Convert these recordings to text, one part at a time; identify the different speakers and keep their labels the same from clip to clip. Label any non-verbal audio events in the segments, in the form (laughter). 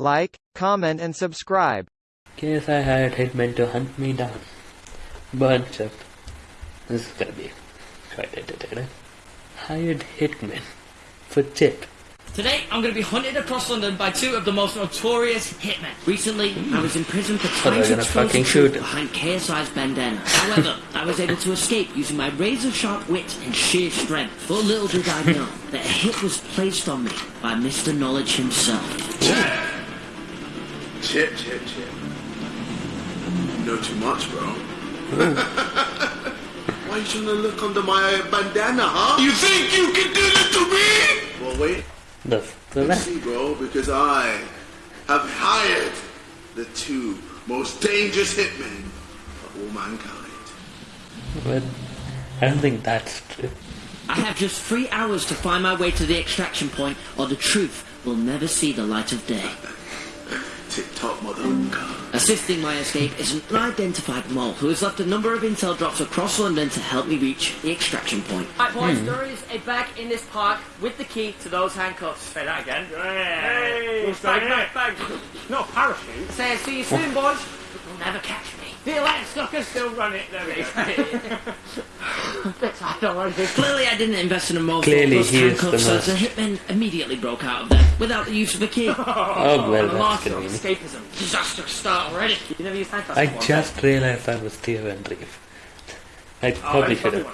Speaker 1: like, comment and subscribe.
Speaker 2: Guess I hired hitmen to hunt me down. Bunch of. This is gonna be quite entertaining. Hired hitmen for tip.
Speaker 3: Today, I'm going to be hunted across London by two of the most notorious hitmen. Recently, I was in prison for trying
Speaker 2: they're
Speaker 3: to expose
Speaker 2: fucking
Speaker 3: the
Speaker 2: shoot
Speaker 3: behind KSI's bandana. However, I was able to escape using my razor-sharp wit and sheer strength. But little did I know that a hit was placed on me by Mr. Knowledge himself.
Speaker 4: Chip, chip, chip. You know too much, bro. (laughs) Why are you trying to look under my bandana, huh? You think you can do this to me? Well, wait.
Speaker 2: The, the
Speaker 4: You
Speaker 2: rest.
Speaker 4: see, bro, because I have hired the two most dangerous hitmen of all mankind.
Speaker 2: But I don't think that's true.
Speaker 3: I have just three hours to find my way to the extraction point, or the truth will never see the light of day. (laughs)
Speaker 4: Tip top motherfucker.
Speaker 3: Assisting my escape is an unidentified mole who has left a number of intel drops across London to help me reach the extraction point.
Speaker 5: Right, boys, hmm. there is a bag in this park with the key to those handcuffs.
Speaker 6: Say that again.
Speaker 5: Hey,
Speaker 6: Hey, bag, bag, bag. Not a parachute.
Speaker 5: Say, see you soon, boys. You'll never catch me.
Speaker 6: See you later, sucker. Still run it. There we go. (laughs)
Speaker 5: I don't want.
Speaker 3: Clearly, I didn't invest in a mole
Speaker 2: Clearly,
Speaker 3: plus
Speaker 2: he is the
Speaker 3: handcuffs, so
Speaker 2: most-
Speaker 3: the hitmen immediately broke out of them without the use of a key. (laughs)
Speaker 2: Oh, well,
Speaker 5: The
Speaker 2: that's
Speaker 5: master of
Speaker 2: convenient.
Speaker 5: escapism. Disaster start already. You never used handcuffs
Speaker 2: I
Speaker 5: before,
Speaker 2: just realized that was Theo and Reeve. Oh, I probably should have. I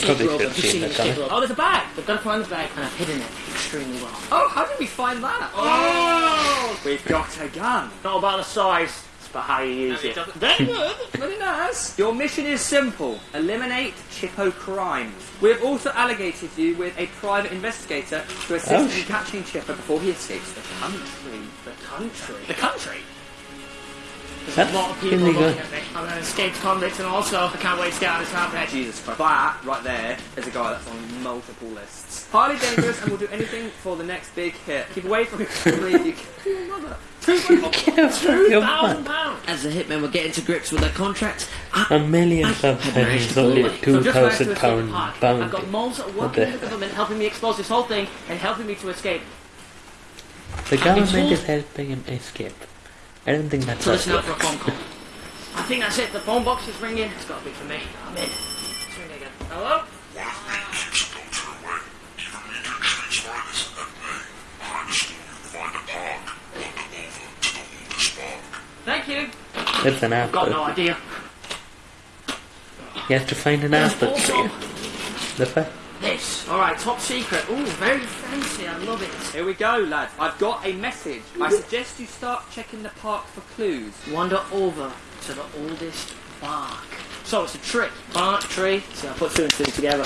Speaker 2: probably should
Speaker 5: I've
Speaker 2: seen
Speaker 5: seen
Speaker 2: that coming.
Speaker 5: Oh, there's a bag. We've got to find the bag, and I've hidden it extremely well. Oh, how did we find that? Oh!
Speaker 6: We've got a gun. Not about the size, it's about how you use it.
Speaker 5: Very good. Very nice.
Speaker 7: Your mission is simple. Eliminate Chippo crimes. We have also allocated you with a private investigator to assist
Speaker 2: Oh,
Speaker 7: in
Speaker 2: sh-
Speaker 7: catching Chippo before he escapes the country.
Speaker 5: The country. The country? There's
Speaker 2: That's
Speaker 5: a lot of people
Speaker 2: really
Speaker 5: looking
Speaker 2: good.
Speaker 5: at me. I'm an escaped convict, and also I can't wait to get out of this rampage.
Speaker 7: Jesus Christ. That, right there, is a guy that's on multiple lists. Highly dangerous and will do anything for the next big hit. Keep away from him. (laughs) you
Speaker 2: Your
Speaker 5: Thousand
Speaker 2: man.
Speaker 5: pounds.
Speaker 3: As the hitmen were getting to grips with their contract, I,
Speaker 2: A million
Speaker 3: I
Speaker 2: subs
Speaker 3: had
Speaker 2: and
Speaker 3: managed
Speaker 2: he's
Speaker 3: to pull
Speaker 2: only
Speaker 3: away.
Speaker 2: a two
Speaker 5: So just managed to
Speaker 2: thousand
Speaker 5: escape
Speaker 2: pound
Speaker 5: the park.
Speaker 2: bounty.
Speaker 5: I've got moles that working
Speaker 2: the
Speaker 5: with the government, helping me expose this whole thing, and helping me to escape.
Speaker 2: The government is helping him escape. I don't think that's
Speaker 5: So listen
Speaker 2: right.
Speaker 5: for a phone call. I think that's it. The phone box is ringing. It's got to be for me. I'm in. It's ringing again. Hello? Thank you.
Speaker 2: That's an
Speaker 5: Got no idea.
Speaker 2: He has to find an apple tree.
Speaker 5: Also,
Speaker 2: The fact.
Speaker 5: this. All right, top secret. Ooh, very fancy. I love it.
Speaker 7: Here we go, lads. I've got a message. I suggest you start checking the park for clues.
Speaker 5: Wander over to the oldest bark. So it's a trick. Bark tree. So I put two and two together.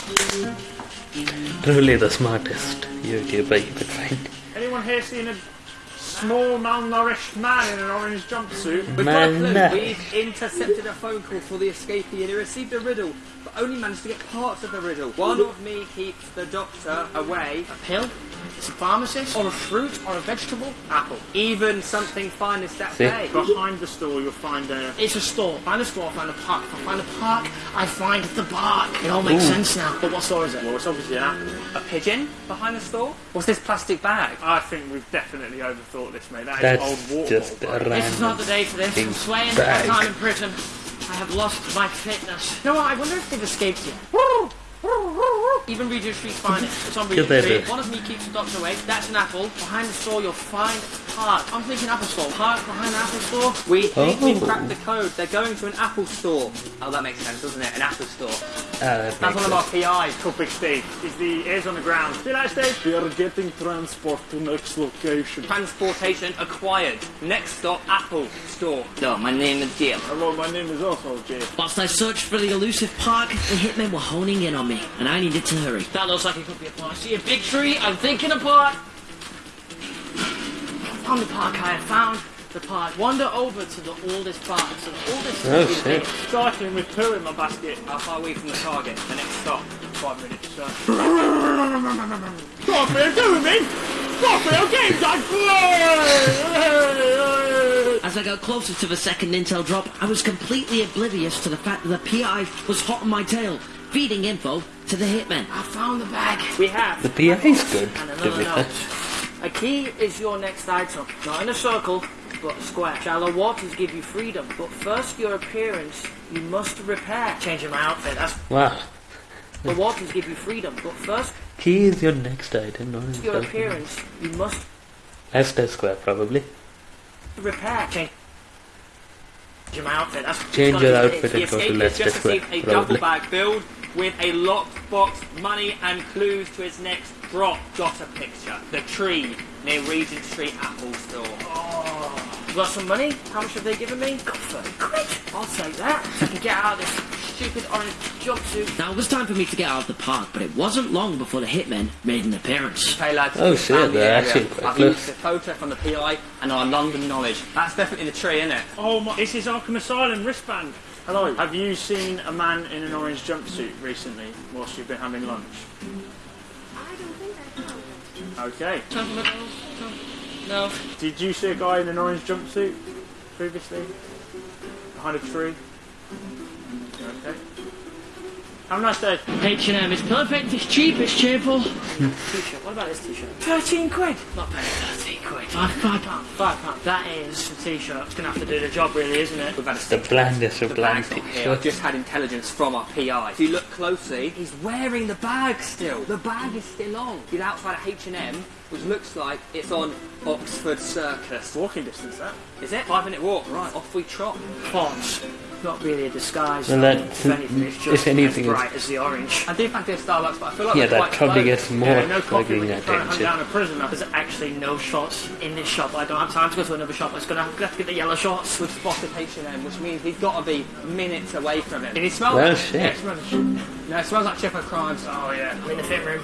Speaker 2: Truly the smartest YouTuber you could find.
Speaker 6: Anyone here seen a small, malnourished man in an orange jumpsuit?
Speaker 7: We've got a
Speaker 2: Man,
Speaker 7: clue. We've intercepted a phone call for the escapee and he received a riddle, but only managed to get parts of the riddle. One of me keeps the doctor away.
Speaker 5: A pill? It's a pharmacist? Or a fruit? Or a vegetable?
Speaker 6: Apple.
Speaker 7: Even something finest that
Speaker 2: See?
Speaker 7: day.
Speaker 6: Behind the store, you'll find a.
Speaker 5: It's a store. Find a store, find a park. If I find a park, I find the bark. It all makes sense now. But what store is it?
Speaker 6: Well, it's obviously an apple.
Speaker 7: A pigeon behind the store? What's this plastic bag?
Speaker 6: I think we've definitely overthought this, mate. That is
Speaker 2: That's
Speaker 6: old water.
Speaker 2: just a
Speaker 6: bottle.
Speaker 5: This is not the day for this.
Speaker 2: Big
Speaker 5: I'm swaying
Speaker 2: bag.
Speaker 5: my time in prison. I have lost my fitness. You know what? I wonder if they've escaped yet. Even Regent Street's finest. It's on Regent
Speaker 2: they
Speaker 5: Street. One of me keeps the doctor away. That's an apple. Behind the store, you'll find park. I'm thinking apple store. Park behind the apple store.
Speaker 7: We think we've
Speaker 2: Oh.
Speaker 7: cracked the code. They're going to an Apple store. Oh, that makes sense, doesn't it? An Apple store.
Speaker 2: Ah,
Speaker 6: That's
Speaker 2: makes
Speaker 6: one of our
Speaker 2: sense.
Speaker 6: PIs, called Big Steve. He's the ears on the ground. See you later, Steve. We are getting transport to next location.
Speaker 7: Transportation acquired. Next stop, Apple store.
Speaker 3: no, my name is Jim.
Speaker 6: Hello, my name is also Jay.
Speaker 3: Whilst I searched for the elusive park, the hitmen were honing in on me, and I needed to hurry.
Speaker 5: That looks like it could be a park. See a big tree. I'm thinking a park. Found the park I have found. The park. Wander over to the oldest park. So the oldest
Speaker 2: Oh,
Speaker 5: is
Speaker 2: shit.
Speaker 5: here.
Speaker 6: Starting with two in my basket.
Speaker 7: How far away from the target? The next stop.
Speaker 6: Five minutes, sir. Garfield, do me! Garfield, games I play!
Speaker 3: As I got closer to the second intel drop, I was completely oblivious to the fact that the PI was hot on my tail, feeding info to the hitmen.
Speaker 5: I found the bag.
Speaker 6: We have.
Speaker 2: The PI is good,
Speaker 5: And
Speaker 2: to
Speaker 5: another
Speaker 2: be
Speaker 5: note.
Speaker 2: fair.
Speaker 5: A key is your next item. Not in a circle, but a square. Shallow waters give you freedom, but first your appearance you must repair. Changing my outfit, that's
Speaker 2: Wow.
Speaker 5: the waters give you freedom, but first
Speaker 2: Key is your next item, not in
Speaker 5: your
Speaker 2: circle.
Speaker 5: appearance you must
Speaker 2: Leicester Square, probably.
Speaker 5: repair. Change Changing my outfit, that's
Speaker 2: Change your outfit
Speaker 7: The
Speaker 2: and go to
Speaker 7: escapee has
Speaker 2: Leicester
Speaker 7: just
Speaker 2: Square,
Speaker 7: received a duffel
Speaker 2: probably.
Speaker 7: bag filled with a locked box, money, and clues to his next drop. Got a picture. The tree near Regent Street Apple Store.
Speaker 5: You got some money? How much have they given me? Got 30 quid. I'll take that. So I can get out of this stupid orange jumpsuit.
Speaker 3: Now it was time for me to get out of the park, but it wasn't long before the hitmen made an appearance.
Speaker 7: Hey lads,
Speaker 2: Oh, shit,
Speaker 7: found the
Speaker 2: they're
Speaker 7: area.
Speaker 2: actually quite
Speaker 7: I've
Speaker 2: close.
Speaker 7: used the photo from the PI and our London knowledge. That's definitely the tree, isn't it?
Speaker 6: Oh my, this is Arkham Asylum wristband. Hello. Have you seen a man in an orange jumpsuit recently whilst you've been having lunch?
Speaker 8: I don't think I have.
Speaker 6: Okay.
Speaker 5: No.
Speaker 6: Did you see a guy in an orange jumpsuit previously? Behind a tree? Okay. Have a nice day.
Speaker 3: H&M is perfect, it's cheap, it's cheerful. (laughs)
Speaker 5: T-shirt. What about this t-shirt? 13 quid. Not bad. 13 quid.
Speaker 3: Five, five pounds.
Speaker 5: Five pounds. That is a t-shirt. It's gonna have to do the job, really, isn't it?
Speaker 7: We've had a
Speaker 2: The blandest of
Speaker 7: The
Speaker 2: bland
Speaker 7: bag's here.
Speaker 2: t-shirts.
Speaker 7: I've just had intelligence from our PI. If you look closely, he's wearing the bag still. The bag is still on. He's outside of H&M, which looks like it's on Oxford Circus.
Speaker 6: Walking distance, that.
Speaker 7: Is it? Five minute walk. Right. Off we trot.
Speaker 5: Fonts. Not really a disguise.
Speaker 2: Well,
Speaker 5: though.
Speaker 2: that-
Speaker 5: if anything, it's just
Speaker 2: anything,
Speaker 5: as
Speaker 2: it's-
Speaker 5: bright as the orange.
Speaker 7: I do fancy a Starbucks, but I feel like
Speaker 2: Yeah,
Speaker 7: we're
Speaker 2: that probably
Speaker 7: close.
Speaker 2: gets more
Speaker 6: Yeah, no coffee when you're trying to hunt
Speaker 2: attention.
Speaker 6: down a prisoner.
Speaker 5: There's actually no shots in this shop. I don't have time to go to another shop. It's gonna have, gonna have to get the yellow shots.
Speaker 7: We've spotted H&M, which means he's got to be minutes away from him. Did he smell
Speaker 2: Well,
Speaker 7: it?
Speaker 2: shit.
Speaker 7: Yeah, it smells- No, it smells like Chipper Crimes.
Speaker 5: Oh yeah. I'm in the fit room.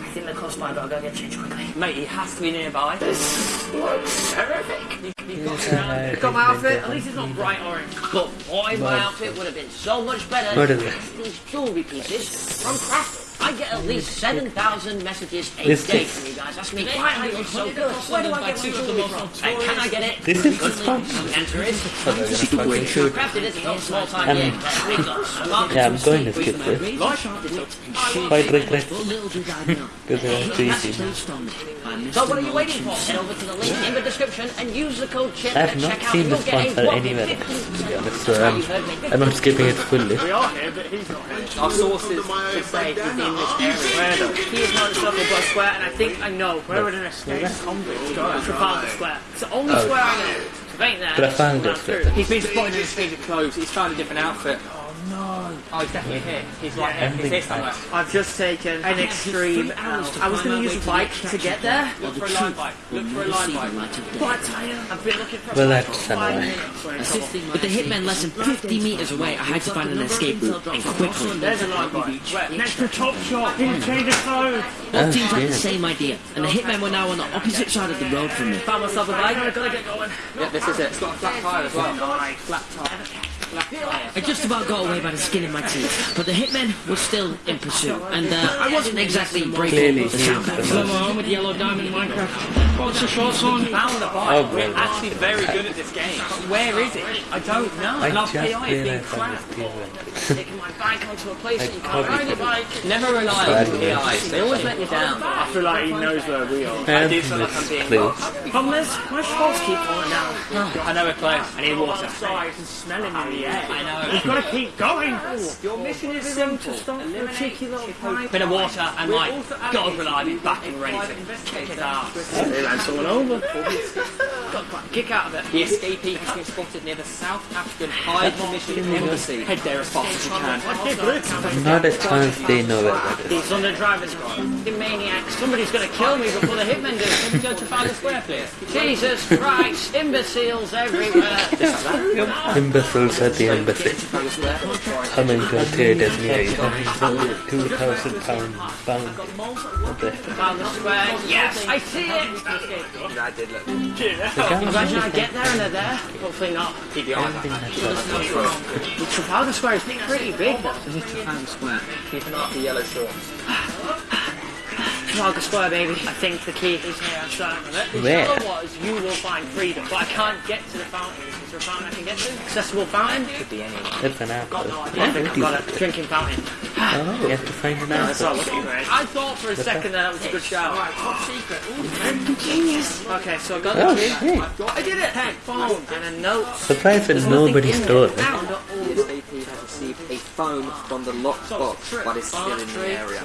Speaker 5: I think the cost mine, but I'll go get changed quickly.
Speaker 7: Mate, he has to be nearby.
Speaker 5: This looks horrific.
Speaker 2: Uh,
Speaker 5: Got my outfit. At least it's not bright orange. But boy, my outfit would have been so much better.
Speaker 2: What is it?
Speaker 5: These jewelry pieces from Crafted. I get at least 7,000 messages a
Speaker 2: This
Speaker 5: day
Speaker 2: is-
Speaker 5: from you guys. That's me. Why I look so good. Where do I get my jewelry from? And can I get it?
Speaker 2: This is the spot.
Speaker 5: The answer is
Speaker 2: Fucking shoot.
Speaker 5: Crafted isn't no small time
Speaker 2: Um,
Speaker 5: game. We got some
Speaker 2: Yeah, I'm going to skip this. Quite regret
Speaker 3: But little did I
Speaker 2: because it was too easy.
Speaker 3: placed on me by Mr.
Speaker 5: So what are you waiting for? Head over to the link in the description and use the code CHIP
Speaker 2: I've
Speaker 5: at
Speaker 2: not
Speaker 5: checkout.
Speaker 2: seen
Speaker 5: You'll
Speaker 2: this
Speaker 5: get a
Speaker 2: sponsor
Speaker 5: whopping
Speaker 2: anywhere,
Speaker 5: 15%
Speaker 2: to be honest,
Speaker 5: That's
Speaker 2: so
Speaker 5: how
Speaker 2: um,
Speaker 5: you heard me.
Speaker 2: I'm not skipping it fully.
Speaker 6: We are here, but he's not here.
Speaker 7: Our sources to say he's in this area.
Speaker 6: Where?
Speaker 5: He is not in Circle Block Square, and I think I know
Speaker 6: Where would an escaped convict go?
Speaker 5: Trafalgar Square. It's the only square I know. If ain't there,
Speaker 2: Trafalgar
Speaker 5: run through.
Speaker 2: Square.
Speaker 7: He's been spotted in his change of clothes. He's found a different outfit. Oh no! Oh, he's definitely here. He's right here. He's here somewhere.
Speaker 5: I've just taken an extreme out. I was going to use a bike to get there,
Speaker 7: Look for a Lime bike. Look for a Lime
Speaker 3: See
Speaker 7: bike.
Speaker 3: light
Speaker 5: but I tell you, I've been looking for
Speaker 2: Well,
Speaker 5: about
Speaker 2: that's
Speaker 5: five
Speaker 2: annoying.
Speaker 5: minutes. We're in trouble.
Speaker 3: With the hitmen less than 50 meters away, I had to find an escape route, and quickly.
Speaker 6: There's a Lime bike. Where? Next to Top Shop. In change of clothes.
Speaker 3: Both teams had the same idea, and the oh, hitmen were now on the opposite side of the road from me.
Speaker 5: Found myself a bike. I gotta get going.
Speaker 7: Yeah, this is it. It's got a flat tire as well. Flat tire. Flat tire.
Speaker 3: I just about got away by the skin of my teeth, but the hitmen were still in pursuit, and uh, I wasn't exactly breaking
Speaker 2: Clearly
Speaker 3: the
Speaker 2: he's
Speaker 3: sound
Speaker 2: the
Speaker 3: back.
Speaker 2: most-
Speaker 3: home with yellow diamond Minecraft. What's the shorts on?
Speaker 7: Found the
Speaker 2: Oh,
Speaker 7: bike. We're
Speaker 2: well.
Speaker 7: actually very good at this game. But where is it? I don't know.
Speaker 2: I
Speaker 7: And our
Speaker 2: just
Speaker 7: PI is being
Speaker 2: realised I
Speaker 7: crap.
Speaker 5: Taking my bike onto a place (laughs) that you can't
Speaker 2: probably
Speaker 5: ride your bike.
Speaker 7: Never rely on the PIs. They always let you down.
Speaker 6: I feel like he knows where we are.
Speaker 7: I do feel like I'm being
Speaker 2: Please.
Speaker 7: watched.
Speaker 5: Problem is, my shorts keep falling down.
Speaker 7: I know we're close. I need water.
Speaker 6: Outside and smelling in the air.
Speaker 7: I know.
Speaker 6: We've got to keep going.
Speaker 7: Your mission is
Speaker 5: Simple.
Speaker 7: simple.
Speaker 5: A cheeky little bike.
Speaker 7: Bit of water and like God rely me back and ready to kick his ass.
Speaker 6: They ran someone over.
Speaker 5: Got quite a kick out of it.
Speaker 7: The escapee has been spotted near the South African High Commission Embassy. Head there as fast as you can.
Speaker 2: Not a chance they know where that is.
Speaker 5: He's on the driver's seat. The maniac. Somebody's going to kill me before the hitmen do.
Speaker 7: Can we go to Trafalgar Square, please?
Speaker 5: Jesus Christ. Imbeciles everywhere.
Speaker 2: Imbeciles at the embassy. Coming to a theatre near you. Two thousand pound bound. What
Speaker 5: Trafalgar Square. Yes, I see it.
Speaker 7: I did look.
Speaker 5: Imagine I get there and they're there. Hopefully not.
Speaker 7: Keep your eye back.
Speaker 5: The Trafalgar Square is pretty big though.
Speaker 7: This is Trafalgar Square. Keep an eye out for yellow shorts. (sighs) (sighs) (sighs)
Speaker 5: Trafalgar Square, baby. I think the key is here. I'm certain of it.
Speaker 2: Where?
Speaker 5: Whichever was, you will find freedom. But I can't get to the fountain. Is there a fountain I can get to? Accessible fountain?
Speaker 7: Could be any.
Speaker 2: That's an apple.
Speaker 5: Got no idea. I think I've got a drinking fountain.
Speaker 2: Oh, you have to find an
Speaker 5: That's all
Speaker 2: answer.
Speaker 5: looking great. I thought for a second that that was a good shout. Right, top secret. Ooh, genius. Okay, so I got
Speaker 2: Oh,
Speaker 5: the key.
Speaker 2: shit.
Speaker 5: I did it. Pen, phone, and a note.
Speaker 2: Surprised that
Speaker 5: There's nothing
Speaker 2: nobody
Speaker 5: in
Speaker 2: stole
Speaker 5: there.
Speaker 2: it.
Speaker 5: Now,
Speaker 7: The SAP has received a phone from the lockbox, but it's still in the area.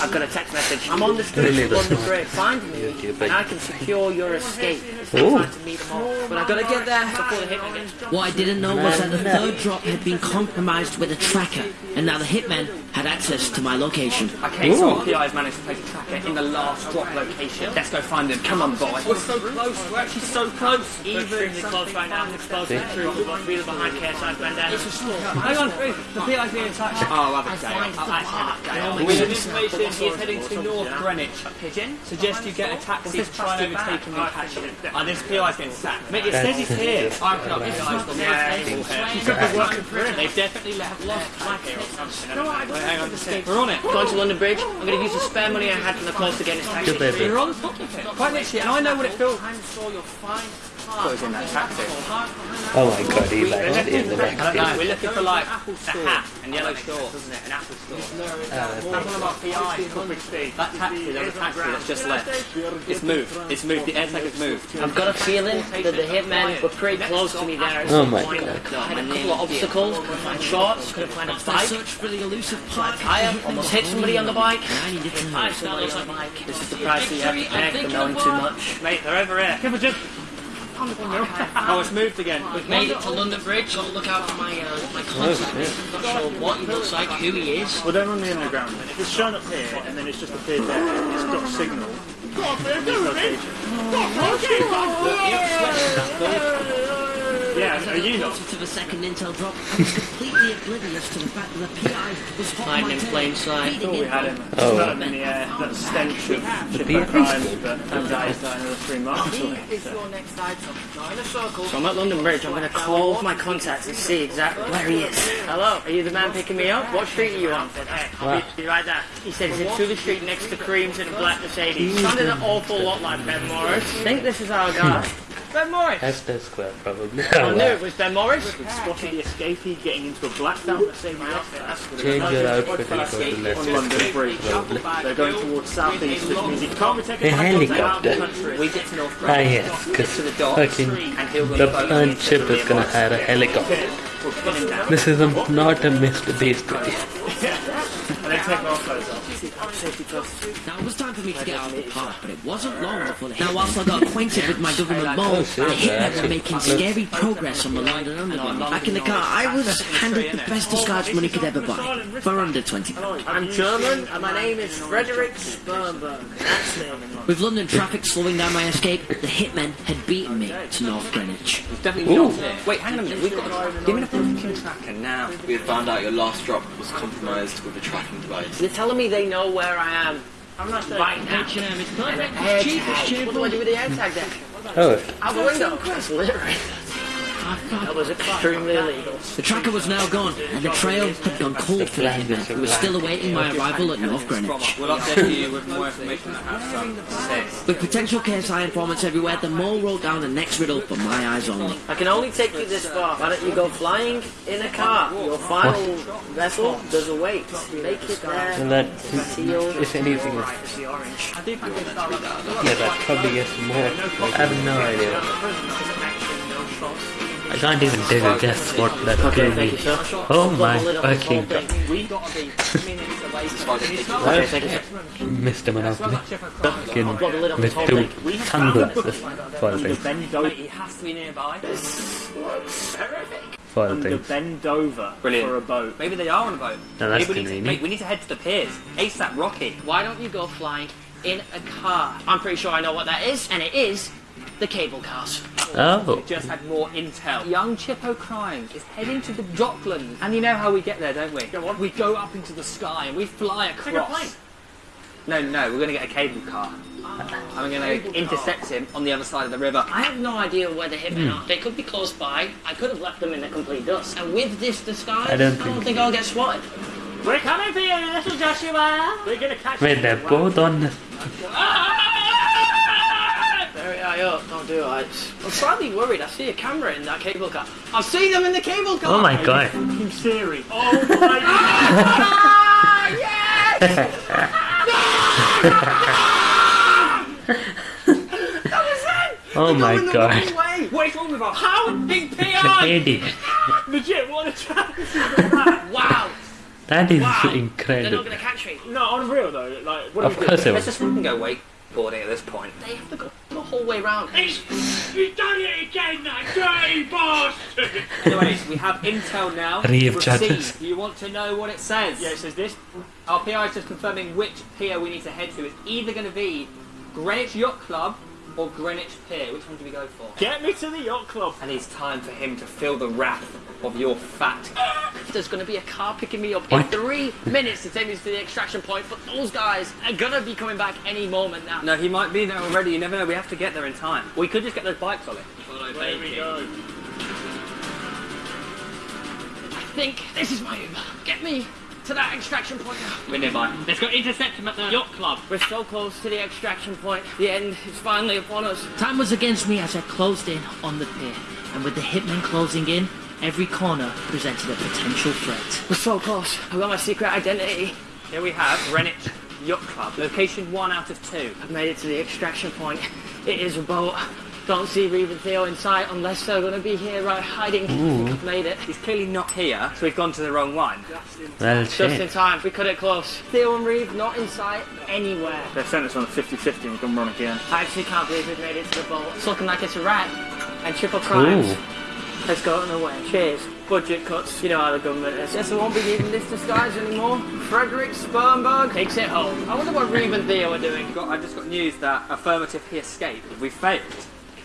Speaker 5: I've got a text message. I'm on the street
Speaker 2: Really,
Speaker 5: of
Speaker 2: that's
Speaker 5: London
Speaker 2: not-
Speaker 5: Bridge. Find me, and I can secure your escape. It's time to meet them all. But I've got to get there before the hitman gets
Speaker 3: What I didn't know was that the third drop had been compromised with a tracker, and now the hitmen had access to my location.
Speaker 7: Okay, so our PI's managed to place a tracker in the last drop location. Let's go find him. Come on, boy. We're so close. We're actually so close.
Speaker 5: Even extremely close right now. Exposed to the truth of behind KSI's bandana. It's a small.
Speaker 7: Hang on, the PI's been in touch. Oh, have a day. I'll actually have a information, he is heading to North Greenwich. Pigeon? Suggest you get a taxi to try and overtake him and catch him. This PI's been sacked. Mate, it says he's here. I'm not realised on the table. He could be working for him. They've definitely left lost track here or something. We're on it.
Speaker 5: Going to London Bridge. I'm going to use the spare money I had from the close to get his taxi.
Speaker 7: You're on top of it. Quite literally, and I know what it feels
Speaker 5: I'm sure you'll find
Speaker 7: I was in that taxi.
Speaker 2: Oh my god, he's actually in the
Speaker 7: I don't
Speaker 2: back
Speaker 7: know. We're looking for like a hat and yellow shorts, isn't it? An Apple uh, store. That's one of our PIs. That taxi, there was a taxi that's just left. It's moved. It's moved. The airtag has moved.
Speaker 5: I've got a feeling that the hitmen were pretty close to me there.
Speaker 2: Oh my. God.
Speaker 5: I had a couple of obstacles. Couldn't find shorts. Couldn't find a
Speaker 3: I
Speaker 5: bike.
Speaker 3: searched for the elusive part.
Speaker 5: I almost hit somebody on the bike.
Speaker 3: I needed to know.
Speaker 5: Somebody on the bike. This is the price you have to pay for knowing too much.
Speaker 7: Mate, they're over here. Give a jump. Oh, it's moved again.
Speaker 5: We've made it to London Bridge. Got to look out for my uh, my contact. Not sure what he looks like, who he is.
Speaker 6: Well, don't run the underground. then. If it's shown up here and then it's just appeared there, it's got signal. Yeah, are you not?
Speaker 3: To the second intel drop, I completely oblivious to the fact that the PI was hot
Speaker 5: Hiding
Speaker 3: my
Speaker 5: in
Speaker 3: tail,
Speaker 5: plain sight.
Speaker 3: feeding
Speaker 6: We
Speaker 3: oh.
Speaker 6: had him.
Speaker 2: Oh.
Speaker 6: Smelled in the air. That stench of Chipper crimes, but turns out he's died another three miles away.
Speaker 5: Is your next item. Now in a circle. So I'm at London Bridge. I'm going to call my contacts and see exactly where he is. Hello, are you the man picking me up? What street are you on? I said, hey, I'll be, be right there. He said, he's in through the street next to Creams in a black Mercedes. Mm. Sounded an awful lot like Ben Morris. I think this is our guy. (laughs) Ben Morris.
Speaker 2: That's the square, probably.
Speaker 5: I knew it was Ben Morris.
Speaker 6: Spotted the escapee getting into a blacked out Mercedes outfit
Speaker 2: Change your outfit and go to left.
Speaker 6: on London Bridge. They're going towards southeast, which means it can't be taken
Speaker 2: A
Speaker 6: back out of the
Speaker 2: helicopter.
Speaker 7: We get to North
Speaker 2: Ah yes, because
Speaker 7: the docks,
Speaker 2: fucking
Speaker 7: and he'll
Speaker 2: the
Speaker 7: boat
Speaker 2: burnt
Speaker 7: into
Speaker 2: ship is gonna hire a helicopter.
Speaker 6: We'll pin him down.
Speaker 2: This is a, not a Mr. Beast video. (laughs)
Speaker 6: And then take our clothes off.
Speaker 3: Now it was time for me to get out of the park, but it wasn't long before the Now whilst I got acquainted with my government mole,
Speaker 2: shit,
Speaker 3: the hitmen were
Speaker 2: actually.
Speaker 3: making scary progress on the London Underground. Back in the car, I was handed the best disguise money could ever buy, for under 20 pounds.
Speaker 5: I'm German and my name is Frederick Spermberg. That's me.
Speaker 3: With London traffic slowing down my escape, the hitmen had beaten me to North Greenwich.
Speaker 7: Definitely not here. Wait, hang on a minute. We've got. Give me the fucking tracker now.
Speaker 9: We have found out your last drop was compromised with a tracking device.
Speaker 5: They're telling me they know where I am. I'm not sure. Right now.
Speaker 3: H&M is
Speaker 5: An
Speaker 3: perfect,
Speaker 5: air
Speaker 3: cheap,
Speaker 5: tag. What do I do with the air tag then?
Speaker 2: Oh,
Speaker 5: Out the window. That's literally. That was extremely illegal.
Speaker 3: The tracker was now gone, and the trail had gone cold for the hitmen, who were still awaiting my arrival at North Greenwich.
Speaker 7: We'll update you with more information that has.
Speaker 3: With potential KSI informants everywhere, the mole rolled down the next riddle for my eyes only.
Speaker 5: I can only take you this far. Why don't you go flying in a car? Your final vessel does await. Make it
Speaker 2: well
Speaker 5: there.
Speaker 2: that,
Speaker 5: Seal.
Speaker 2: if anything, is-
Speaker 5: it's the orange.
Speaker 2: yeah, that probably gets more. I have no idea. I can't even take a guess what that
Speaker 5: Okay,
Speaker 2: could be.
Speaker 5: you, sir.
Speaker 2: Oh my
Speaker 5: Put the lid on this whole
Speaker 2: fucking
Speaker 5: thing.
Speaker 2: god.
Speaker 7: We gotta be minutes away from
Speaker 5: Okay, thank you, sir.
Speaker 2: Mr. Monopoly. Fucking
Speaker 5: Put the lid on this whole
Speaker 2: with two sunglasses. Foil
Speaker 6: Under
Speaker 2: things.
Speaker 6: bend over,
Speaker 7: He has to be nearby.
Speaker 2: Foil
Speaker 6: under bend over
Speaker 7: Brilliant.
Speaker 6: for a boat.
Speaker 7: Maybe they are on a boat.
Speaker 2: No, that's
Speaker 7: Maybe we need to, we need to head to the piers. ASAP Rocky.
Speaker 5: Why don't you go flying in a car? I'm pretty sure I know what that is, and it is the cable cars.
Speaker 2: Oh,
Speaker 7: We just had more intel. Young Chippo Crime is heading to the Docklands. And you know how we get there, don't we? Go on. We go up into the sky and we fly across. No, no, we're going to get a cable car. And we're going to intercept him on the other side of the river.
Speaker 5: I have no idea where the hitmen hmm. are. They could be close by. I could have left them in the complete dust. And with this disguise,
Speaker 2: I don't think-
Speaker 5: think I'll get spotted.
Speaker 6: We're coming for you, little Joshua. We're gonna catch
Speaker 2: wait,
Speaker 6: you.
Speaker 2: they're both on oh, the.
Speaker 5: Very don't do it. I'm slightly worried. I see a camera in that cable car. I've seen them in the cable car.
Speaker 2: Oh my god.
Speaker 6: Fucking Siri. Oh my god. Yes.
Speaker 2: Oh my god.
Speaker 5: Wait,
Speaker 7: What is wrong with us?
Speaker 5: how big PI?
Speaker 2: Idiot. (laughs)
Speaker 6: Legit, what a chance is (laughs) that?
Speaker 5: wow,
Speaker 2: That is
Speaker 5: wow. They're not gonna catch me.
Speaker 6: No, on real though, like, what
Speaker 2: Of
Speaker 6: do we
Speaker 2: course
Speaker 6: do?
Speaker 2: it
Speaker 7: Let's
Speaker 2: was.
Speaker 7: just fucking go wakeboarding at this point.
Speaker 5: They have to go the whole way round.
Speaker 6: You've done it again, that dirty bastard!
Speaker 7: Anyways, we have intel now.
Speaker 2: Reeve
Speaker 7: Proceed.
Speaker 2: judges.
Speaker 7: Do you want to know what it says?
Speaker 6: Yeah, it says this.
Speaker 7: Our PI is just confirming which pier we need to head to. It's either going to be Greenwich Yacht Club or Greenwich Pier. Which one do we go for?
Speaker 6: Get me to the yacht club.
Speaker 7: And it's time for him to feel the wrath of your fat.
Speaker 5: There's gonna be a car picking me up in three minutes to take me to the extraction point, but those guys are gonna be coming back any moment now.
Speaker 7: No, he might be there already. You never know. We have to get there in time. We could just get those bikes on it.
Speaker 6: There we go.
Speaker 5: I think this is my Uber. Get me to that extraction point now.
Speaker 7: We're nearby. Let's go intercept him at the yacht club.
Speaker 5: We're so close to the extraction point. The end is finally upon us. Time was against me as I closed in on the pier. And with the hitmen closing in, every corner presented a potential threat. We're so close. I've got my secret identity.
Speaker 7: Here we have Greenwich Yacht Club. Location one out of two.
Speaker 5: I've made it to the extraction point. It is a boat. Don't see Reeve and Theo in sight unless they're going to be here right hiding. I've made it.
Speaker 7: He's clearly not here, so we've gone to the wrong one.
Speaker 2: Just in Well,
Speaker 5: Just in time. We cut it close. Theo and Reeve not in sight anywhere.
Speaker 6: They've sent us on a 50-50 and we're gonna run again.
Speaker 5: I actually can't believe we've made it to the boat. It's looking like it's a wrap. And triple crimes.
Speaker 2: Ooh.
Speaker 5: Let's go on the way. Cheers. Budget cuts. You know how the government is. Yes, I won't be needing this disguise anymore. Frederick Spermberg takes it home. I wonder what Reeve and Theo are doing.
Speaker 7: Got, I just got news that affirmative he escaped. We failed.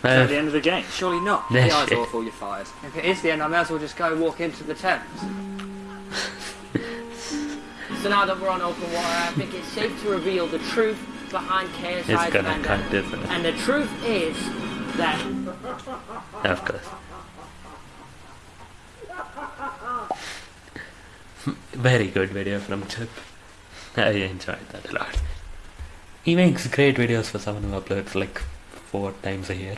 Speaker 6: Uh, At the end of the game.
Speaker 7: Surely not. (laughs)
Speaker 2: Yeah,
Speaker 7: The eyes
Speaker 2: shit.
Speaker 7: awful, you're fired. If it is the end, I may as well just go walk into the Thames. (laughs)
Speaker 5: So now that we're on open water, I think it's safe to reveal the truth behind KSI's
Speaker 2: it's gonna
Speaker 5: bandana.
Speaker 2: cut, isn't?
Speaker 5: And the truth is that
Speaker 2: Of course. Very good video from Chip. I enjoyed that a lot. He makes great videos for someone who uploads like four times a year.